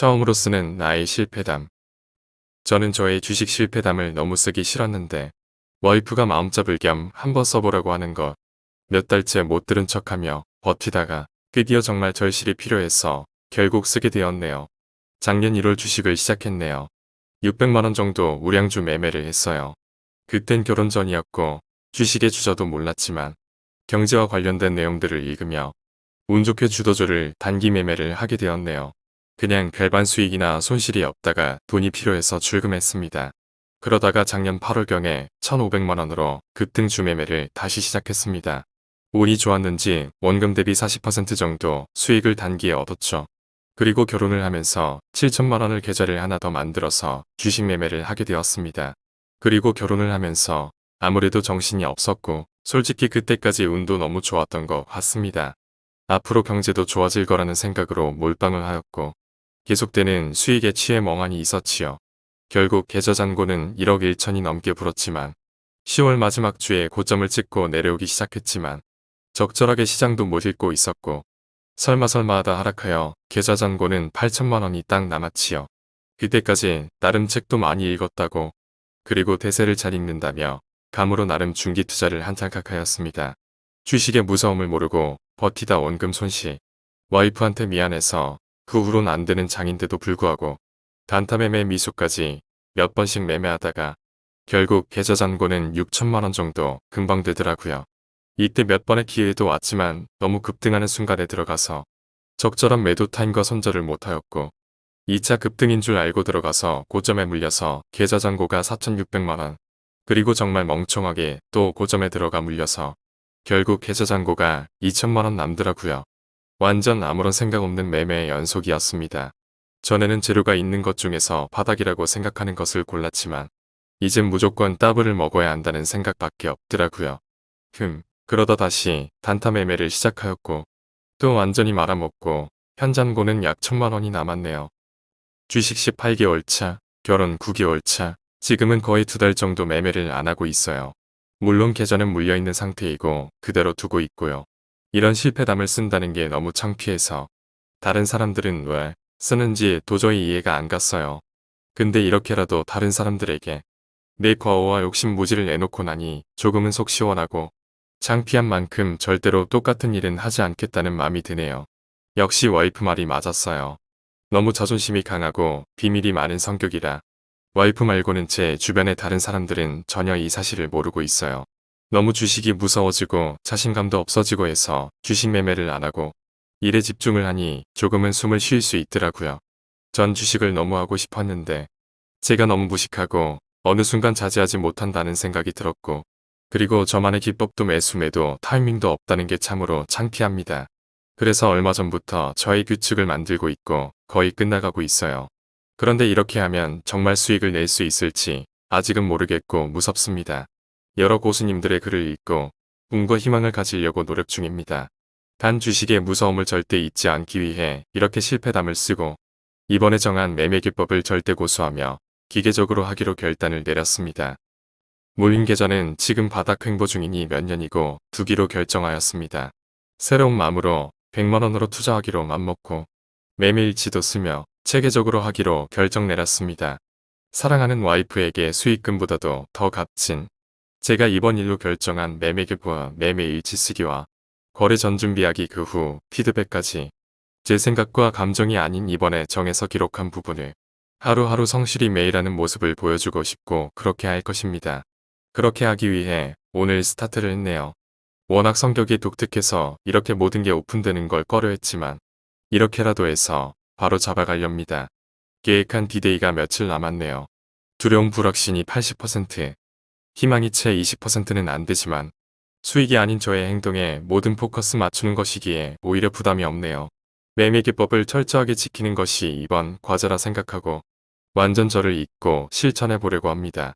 처음으로 쓰는 나의 실패담. 저는 저의 주식 실패담을 너무 쓰기 싫었는데 와이프가 마음잡을 겸 한번 써보라고 하는 것. 몇 달째 못 들은 척하며 버티다가 드디어 정말 절실히 필요해서 결국 쓰게 되었네요. 작년 1월 주식을 시작했네요. 600만원 정도 우량주 매매를 했어요. 그땐 결혼 전이었고 주식의 주저도 몰랐지만 경제와 관련된 내용들을 읽으며 운 좋게 주도주를 단기 매매를 하게 되었네요. 그냥 별반 수익이나 손실이 없다가 돈이 필요해서 출금했습니다. 그러다가 작년 8월경에 1,500만원으로 급등 주매매를 다시 시작했습니다. 운이 좋았는지 원금 대비 40% 정도 수익을 단기에 얻었죠. 그리고 결혼을 하면서 7천만원을 계좌를 하나 더 만들어서 주식 매매를 하게 되었습니다. 그리고 결혼을 하면서 아무래도 정신이 없었고 솔직히 그때까지 운도 너무 좋았던 것 같습니다. 앞으로 경제도 좋아질 거라는 생각으로 몰빵을 하였고 계속되는 수익에 취해 멍하니 있었지요. 결국 계좌 잔고는 1억 1천이 넘게 불었지만 10월 마지막 주에 고점을 찍고 내려오기 시작했지만 적절하게 시장도 못 읽고 있었고 설마 설마 하다 하락하여 계좌 잔고는 8천만 원이 딱 남았지요. 그때까지 나름 책도 많이 읽었다고 그리고 대세를 잘 읽는다며 감으로 나름 중기 투자를 한창각하였습니다. 주식의 무서움을 모르고 버티다 원금 손실. 와이프한테 미안해서 그 후론 안 되는 장인데도 불구하고 단타 매매 미수까지 몇 번씩 매매하다가 결국 계좌 잔고는 6천만원 정도 금방 되더라고요. 이때 몇 번의 기회도 왔지만 너무 급등하는 순간에 들어가서 적절한 매도 타임과 손절을 못하였고 2차 급등인 줄 알고 들어가서 고점에 물려서 계좌 잔고가 4,600만원 그리고 정말 멍청하게 또 고점에 들어가 물려서 결국 계좌 잔고가 2천만원 남더라고요. 완전 아무런 생각 없는 매매의 연속이었습니다. 전에는 재료가 있는 것 중에서 바닥이라고 생각하는 것을 골랐지만 이젠 무조건 따블을 먹어야 한다는 생각밖에 없더라고요. 흠, 그러다 다시 단타 매매를 시작하였고 또 완전히 말아먹고 현잔고는 약 천만 원이 남았네요. 주식 18개월 차, 결혼 9개월 차, 지금은 거의 두 달 정도 매매를 안 하고 있어요. 물론 계좌는 물려있는 상태이고 그대로 두고 있고요. 이런 실패담을 쓴다는 게 너무 창피해서 다른 사람들은 왜 쓰는지 도저히 이해가 안 갔어요. 근데 이렇게라도 다른 사람들에게 내 과오와 욕심 무지를 내놓고 나니 조금은 속 시원하고 창피한 만큼 절대로 똑같은 일은 하지 않겠다는 마음이 드네요. 역시 와이프 말이 맞았어요. 너무 자존심이 강하고 비밀이 많은 성격이라 와이프 말고는 제 주변의 다른 사람들은 전혀 이 사실을 모르고 있어요. 너무 주식이 무서워지고 자신감도 없어지고 해서 주식 매매를 안 하고 일에 집중을 하니 조금은 숨을 쉴 수 있더라고요. 전 주식을 너무 하고 싶었는데 제가 너무 무식하고 어느 순간 자제하지 못한다는 생각이 들었고 그리고 저만의 기법도 매수매도 타이밍도 없다는 게 참으로 창피합니다. 그래서 얼마 전부터 저의 규칙을 만들고 있고 거의 끝나가고 있어요. 그런데 이렇게 하면 정말 수익을 낼 수 있을지 아직은 모르겠고 무섭습니다. 여러 고수님들의 글을 읽고 꿈과 희망을 가지려고 노력 중입니다. 단 주식의 무서움을 절대 잊지 않기 위해 이렇게 실패담을 쓰고 이번에 정한 매매기법을 절대 고수하며 기계적으로 하기로 결단을 내렸습니다. 모임 계좌는 지금 바닥 횡보 중이니 몇 년이고 두기로 결정하였습니다. 새로운 마음으로 100만원으로 투자하기로 맘먹고 매매일치도 쓰며 체계적으로 하기로 결정 내렸습니다. 사랑하는 와이프에게 수익금보다도 더 값진 제가 이번 일로 결정한 매매교부와 매매 일치 쓰기와 거래 전 준비하기 그 후 피드백까지 제 생각과 감정이 아닌 이번에 정해서 기록한 부분을 하루하루 성실히 매일하는 모습을 보여주고 싶고 그렇게 할 것입니다. 그렇게 하기 위해 오늘 스타트를 했네요. 워낙 성격이 독특해서 이렇게 모든 게 오픈되는 걸 꺼려했지만 이렇게라도 해서 바로 잡아가렵니다. 계획한 디데이가 며칠 남았네요. 두려움 불확신이 80%, 희망이 채 20%는 안 되지만 수익이 아닌 저의 행동에 모든 포커스 맞추는 것이기에 오히려 부담이 없네요. 매매 기법을 철저하게 지키는 것이 이번 과제라 생각하고 완전 저를 잊고 실천해 보려고 합니다.